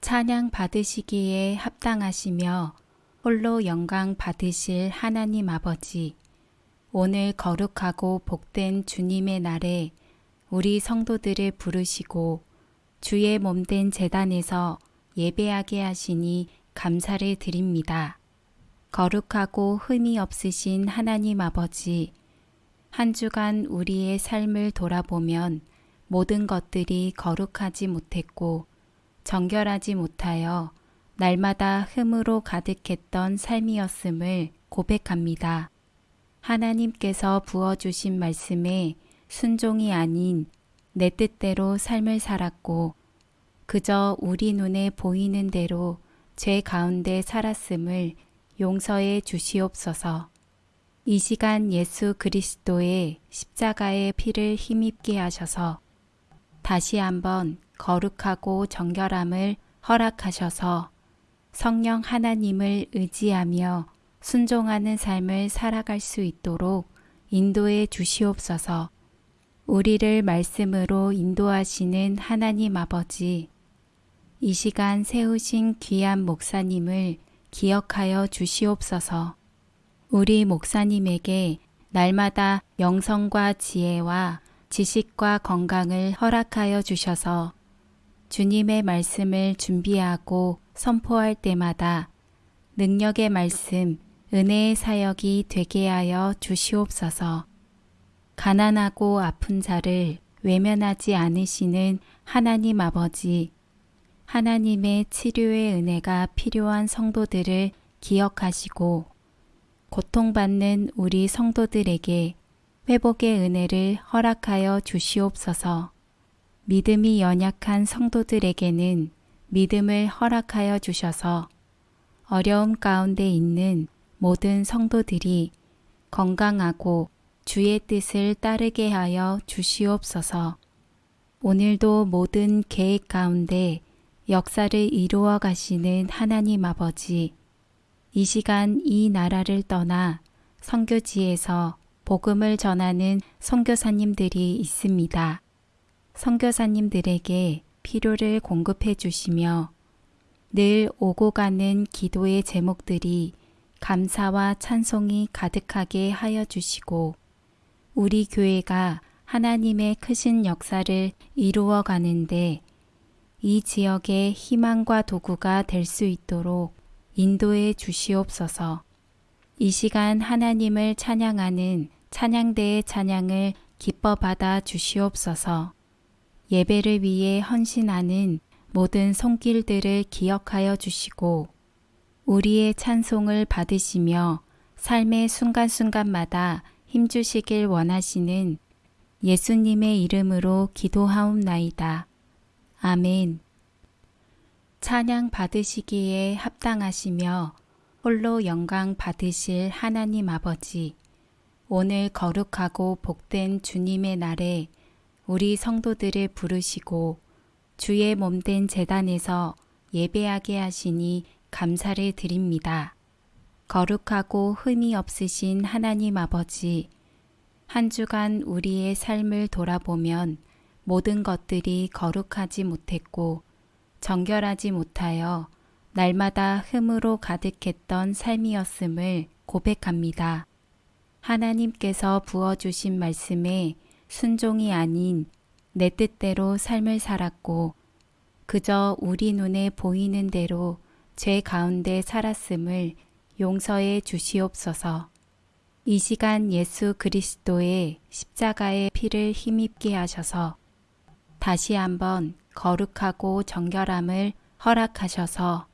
찬양 받으시기에 합당하시며 홀로 영광 받으실 하나님 아버지, 오늘 거룩하고 복된 주님의 날에 우리 성도들을 부르시고 주의 몸된 재단에서 예배하게 하시니 감사를 드립니다. 거룩하고 흠이 없으신 하나님 아버지, 한 주간 우리의 삶을 돌아보면 모든 것들이 거룩하지 못했고 정결하지 못하여 날마다 흠으로 가득했던 삶이었음을 고백합니다. 하나님께서 부어주신 말씀에 순종이 아닌 내 뜻대로 삶을 살았고 그저 우리 눈에 보이는 대로 죄 가운데 살았음을 용서해 주시옵소서. 이 시간 예수 그리스도의 십자가의 피를 힘입게 하셔서 다시 한번 거룩하고 정결함을 허락하셔서 성령 하나님을 의지하며 순종하는 삶을 살아갈 수 있도록 인도해 주시옵소서. 우리를 말씀으로 인도하시는 하나님 아버지, 이 시간 세우신 귀한 목사님을 기억하여 주시옵소서. 우리 목사님에게 날마다 영성과 지혜와 지식과 건강을 허락하여 주셔서 주님의 말씀을 준비하고 선포할 때마다 능력의 말씀, 은혜의 사역이 되게 하여 주시옵소서. 가난하고 아픈 자를 외면하지 않으시는 하나님 아버지, 하나님의 치료의 은혜가 필요한 성도들을 기억하시고 고통받는 우리 성도들에게 회복의 은혜를 허락하여 주시옵소서. 믿음이 연약한 성도들에게는 믿음을 허락하여 주셔서 어려움 가운데 있는 모든 성도들이 건강하고 주의 뜻을 따르게 하여 주시옵소서. 오늘도 모든 계획 가운데 역사를 이루어 가시는 하나님 아버지, 이 시간 이 나라를 떠나 성교지에서 복음을 전하는 선교사님들이 있습니다. 선교사님들에게 필요를 공급해 주시며 늘 오고 가는 기도의 제목들이 감사와 찬송이 가득하게 하여 주시고 우리 교회가 하나님의 크신 역사를 이루어 가는데 이 지역의 희망과 도구가 될 수 있도록 인도해 주시옵소서. 이 시간 하나님을 찬양하는 찬양대의 찬양을 기뻐 받아 주시옵소서. 예배를 위해 헌신하는 모든 손길들을 기억하여 주시고 우리의 찬송을 받으시며 삶의 순간순간마다 힘주시길 원하시는 예수님의 이름으로 기도하옵나이다. 아멘. 찬양 받으시기에 합당하시며 홀로 영광 받으실 하나님 아버지, 오늘 거룩하고 복된 주님의 날에 우리 성도들을 부르시고 주의 몸된 재단에서 예배하게 하시니 감사를 드립니다. 거룩하고 흠이 없으신 하나님 아버지, 한 주간 우리의 삶을 돌아보면 모든 것들이 거룩하지 못했고 정결하지 못하여 날마다 흠으로 가득했던 삶이었음을 고백합니다. 하나님께서 부어주신 말씀에 순종이 아닌 내 뜻대로 삶을 살았고 그저 우리 눈에 보이는 대로 죄 가운데 살았음을 용서해 주시옵소서. 이 시간 예수 그리스도의 십자가의 피를 힘입게 하셔서 다시 한번 거룩하고 정결함을 허락하셔서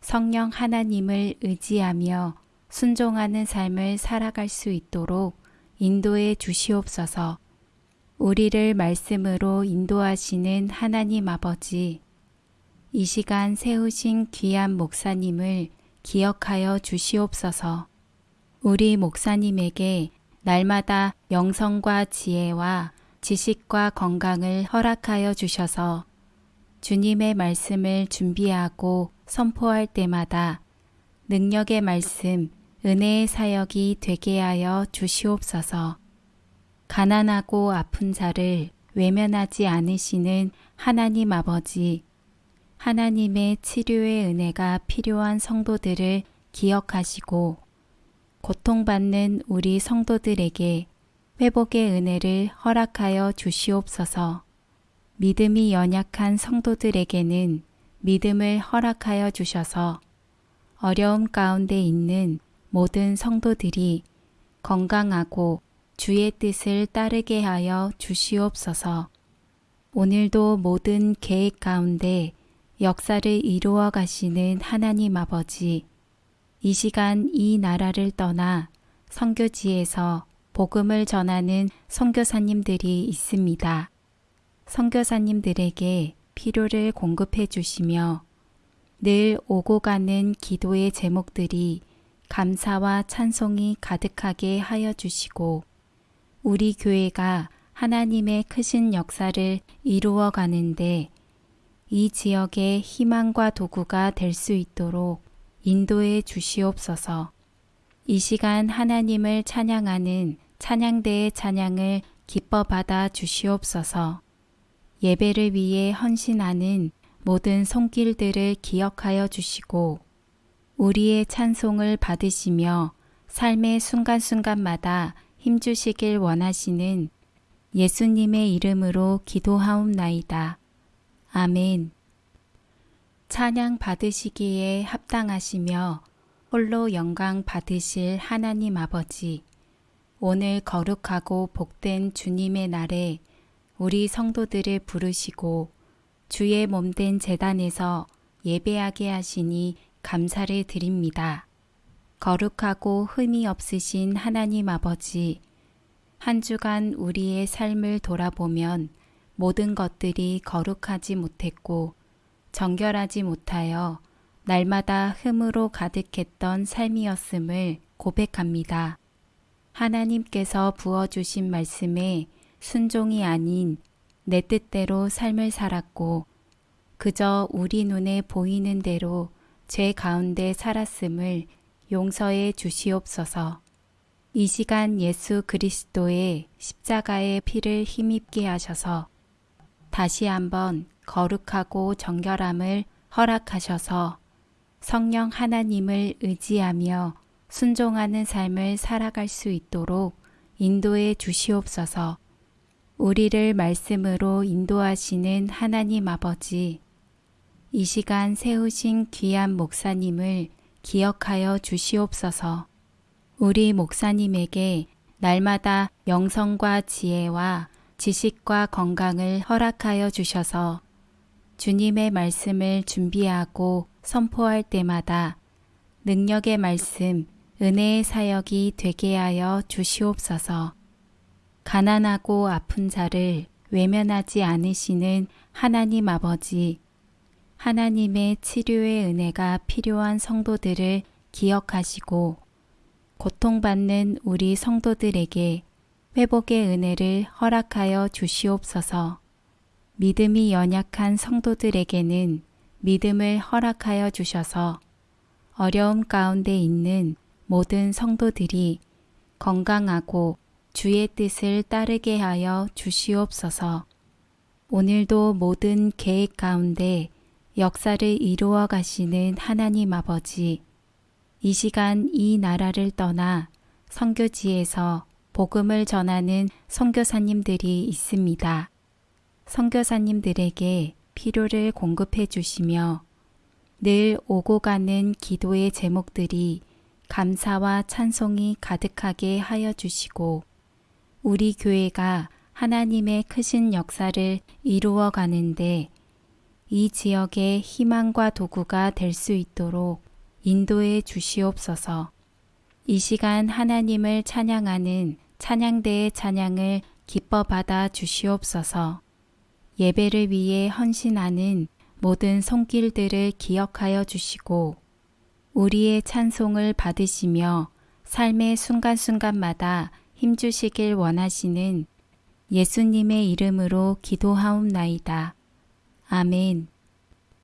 성령 하나님을 의지하며 순종하는 삶을 살아갈 수 있도록 인도해 주시옵소서. 우리를 말씀으로 인도하시는 하나님 아버지, 이 시간 세우신 귀한 목사님을 기억하여 주시옵소서. 우리 목사님에게 날마다 영성과 지혜와 지식과 건강을 허락하여 주셔서 주님의 말씀을 준비하고 선포할 때마다 능력의 말씀, 은혜의 사역이 되게 하여 주시옵소서. 가난하고 아픈 자를 외면하지 않으시는 하나님 아버지, 하나님의 치료의 은혜가 필요한 성도들을 기억하시고 고통받는 우리 성도들에게 회복의 은혜를 허락하여 주시옵소서. 믿음이 연약한 성도들에게는 믿음을 허락하여 주셔서 어려움 가운데 있는 모든 성도들이 건강하고 주의 뜻을 따르게 하여 주시옵소서. 오늘도 모든 계획 가운데 역사를 이루어 가시는 하나님 아버지, 이 시간 이 나라를 떠나 성교지에서 복음을 전하는 선교사님들이 있습니다. 선교사님들에게 필요를 공급해 주시며 늘 오고 가는 기도의 제목들이 감사와 찬송이 가득하게 하여 주시고 우리 교회가 하나님의 크신 역사를 이루어 가는데 이 지역의 희망과 도구가 될 수 있도록 인도해 주시옵소서. 이 시간 하나님을 찬양하는 찬양대의 찬양을 기뻐 받아 주시옵소서. 예배를 위해 헌신하는 모든 손길들을 기억하여 주시고 우리의 찬송을 받으시며 삶의 순간순간마다 힘주시길 원하시는 예수님의 이름으로 기도하옵나이다. 아멘. 찬양 받으시기에 합당하시며 홀로 영광 받으실 하나님 아버지, 오늘 거룩하고 복된 주님의 날에 우리 성도들을 부르시고 주의 몸된 재단에서 예배하게 하시니 감사를 드립니다. 거룩하고 흠이 없으신 하나님 아버지, 한 주간 우리의 삶을 돌아보면 모든 것들이 거룩하지 못했고 정결하지 못하여 날마다 흠으로 가득했던 삶이었음을 고백합니다. 하나님께서 부어주신 말씀에 순종이 아닌 내 뜻대로 삶을 살았고 그저 우리 눈에 보이는 대로 죄 가운데 살았음을 용서해 주시옵소서. 이 시간 예수 그리스도의 십자가의 피를 힘입게 하셔서 다시 한번 거룩하고 정결함을 허락하셔서 성령 하나님을 의지하며 순종하는 삶을 살아갈 수 있도록 인도해 주시옵소서. 우리를 말씀으로 인도하시는 하나님 아버지, 이 시간 세우신 귀한 목사님을 기억하여 주시옵소서. 우리 목사님에게 날마다 영성과 지혜와 지식과 건강을 허락하여 주셔서 주님의 말씀을 준비하고 선포할 때마다 능력의 말씀, 은혜의 사역이 되게 하여 주시옵소서. 가난하고 아픈 자를 외면하지 않으시는 하나님 아버지, 하나님의 치료의 은혜가 필요한 성도들을 기억하시고 고통받는 우리 성도들에게 회복의 은혜를 허락하여 주시옵소서. 믿음이 연약한 성도들에게는 믿음을 허락하여 주셔서 어려움 가운데 있는 모든 성도들이 건강하고 주의 뜻을 따르게 하여 주시옵소서. 오늘도 모든 계획 가운데 역사를 이루어 가시는 하나님 아버지, 이 시간 이 나라를 떠나 성교지에서 복음을 전하는 선교사님들이 있습니다. 선교사님들에게 필요를 공급해 주시며 늘 오고 가는 기도의 제목들이 감사와 찬송이 가득하게 하여 주시고 우리 교회가 하나님의 크신 역사를 이루어 가는데 이 지역의 희망과 도구가 될 수 있도록 인도해 주시옵소서. 이 시간 하나님을 찬양하는 찬양대의 찬양을 기뻐 받아 주시옵소서. 예배를 위해 헌신하는 모든 손길들을 기억하여 주시고 우리의 찬송을 받으시며 삶의 순간순간마다 힘주시길 원하시는 예수님의 이름으로 기도하옵나이다. 아멘.